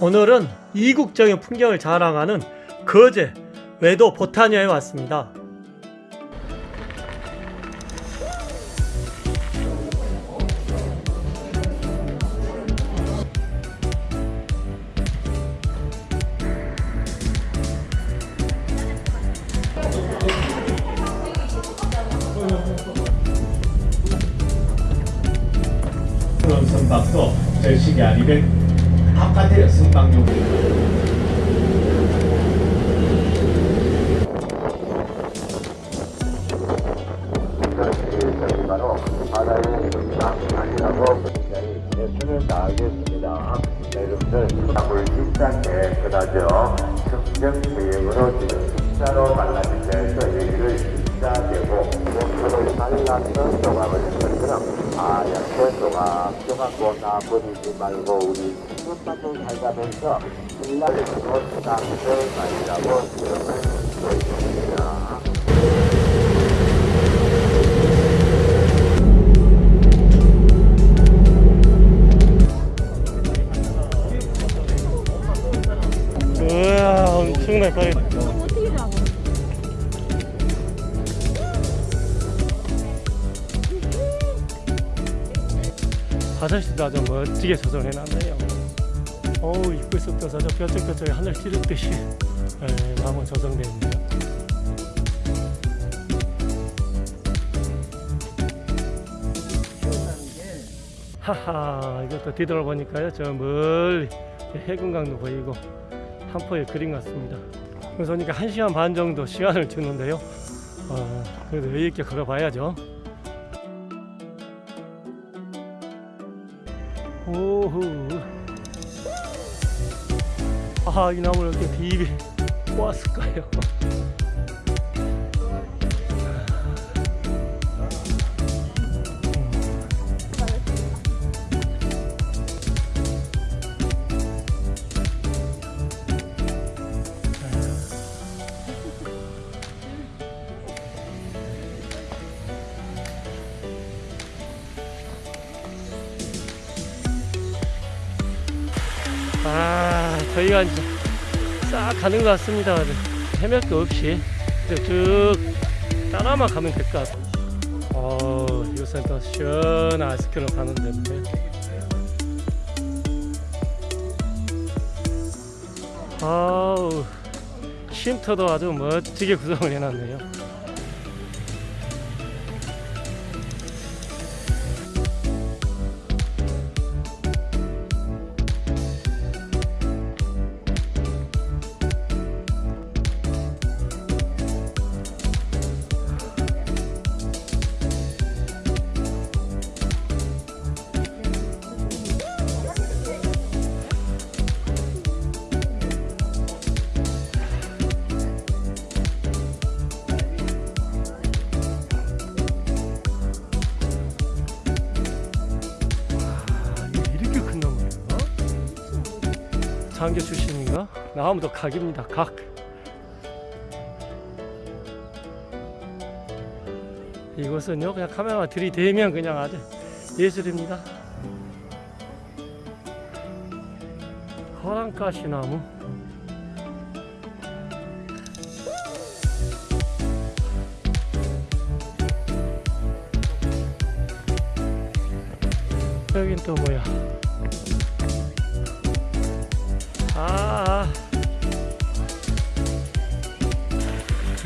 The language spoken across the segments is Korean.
오늘은 이국적인 풍경을 자랑하는 거제 외도 보타니아에 왔습니다. 절식이 아니면 아니라고 굉장히 최선을 다하겠습니다. 여러분들 물진짜 깨끗하죠. 청정 계획으로 지금 진짜로 말라진다해서 여기를 진짜되고 목표를 잘랐던 조각을 것처럼 하얗게 조각조각고 나버리지 말고 우리 친구만들 살가면서 신나게 주고 쌍들 말이라고 듣고 있습니다. 화장실도 아주 멋지게 조성해 놨네요? 어우 입구 속에서 저 뾰족뾰족하게 하늘 찌르듯이. 에, 나무 조성되어 있네요 하하 이것도 뒤돌아보니까요 저 멀리 해군강도 보이고 한포의 그림 같습니다. 그래서 보니까 1시간 반 정도 시간을 주는데요. 어, 그래도 여유있게 걸어봐야죠 오후. 아이 나무를 이렇게 비비 모았을까요 아 저희가 이제 싹 가는 것 같습니다. 거 없이. 쭉 따라만 가면 될 것 같아요. 어 이곳은 또 시원한 아이스크림 파는 데인데. 아우 쉼터도 아주 멋지게 구성을 해놨네요 장교 출신인가? 나무도 각입니다. 각. 이곳은요 그냥 카메라 들이대면 그냥 아주 예술입니다. 호랑가시 나무. 여긴 또 뭐야? 아,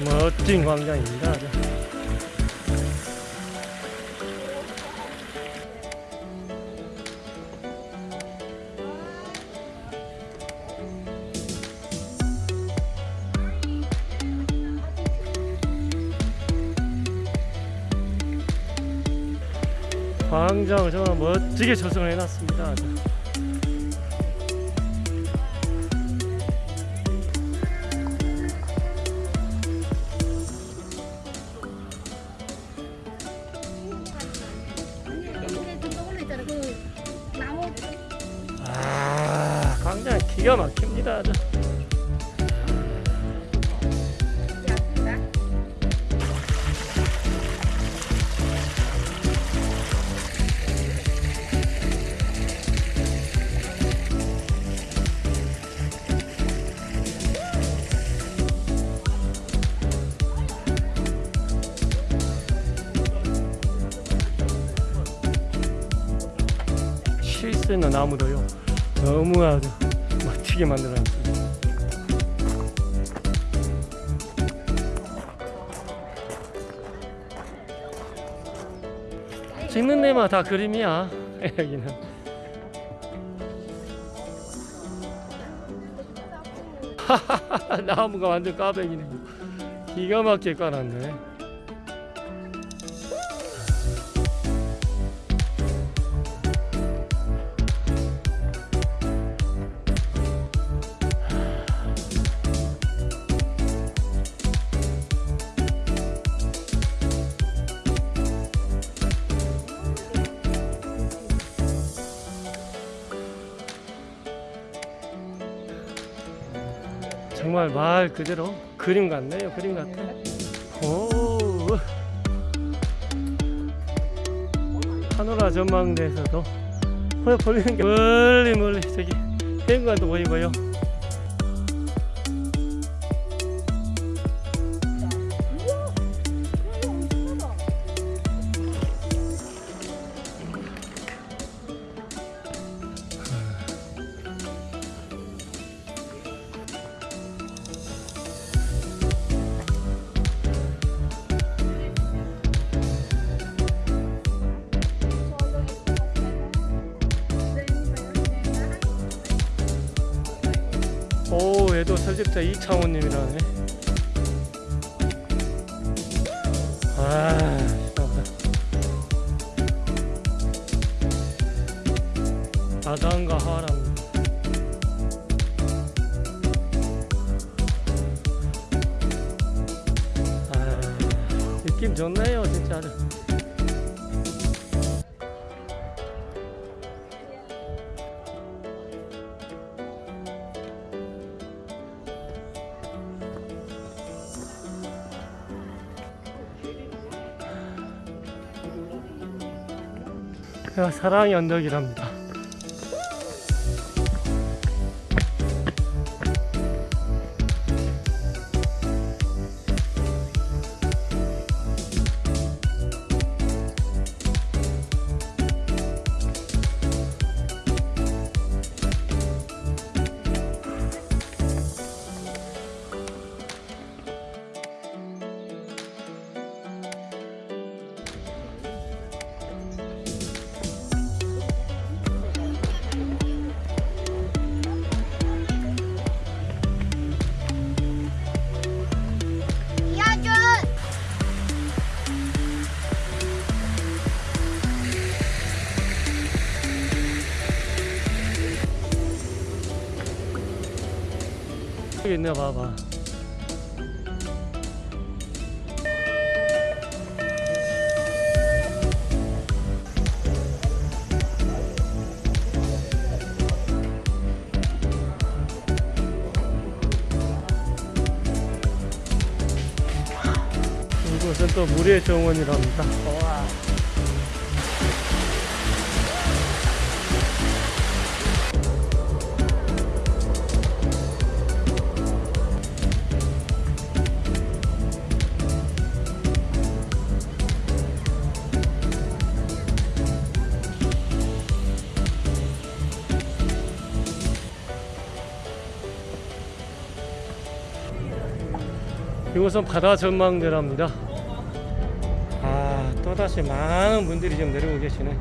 멋진 광장입니다. 광장을 정말 멋지게 조성을 해놨습니다. 기가 막힙니다 아주. 실수는 아무도요 너무 아주 멋지게 만들어놨습니다. 찍는 데마다 다 그림이야 여기는. 나무가 완전 까백이네. 기가 막히게 깔았네. 정말 말 그대로 그림 같네요. 그림 같아. 오. 하노라 전망대에서도 볼- 보이는 게 멀리 멀리 저기 해운관도 보이고요. 오, 얘도 설집자 이창호님이라네. 아. 아담과 하람. 아, 느낌 좋네요, 진짜. 사랑의 언덕이랍니다. 여기 있네, 봐봐. 이곳은 또 물의 정원이랍니다. 이곳은 바다 전망대랍니다. 아, 또다시 많은 분들이 지금 내려오고 계시네.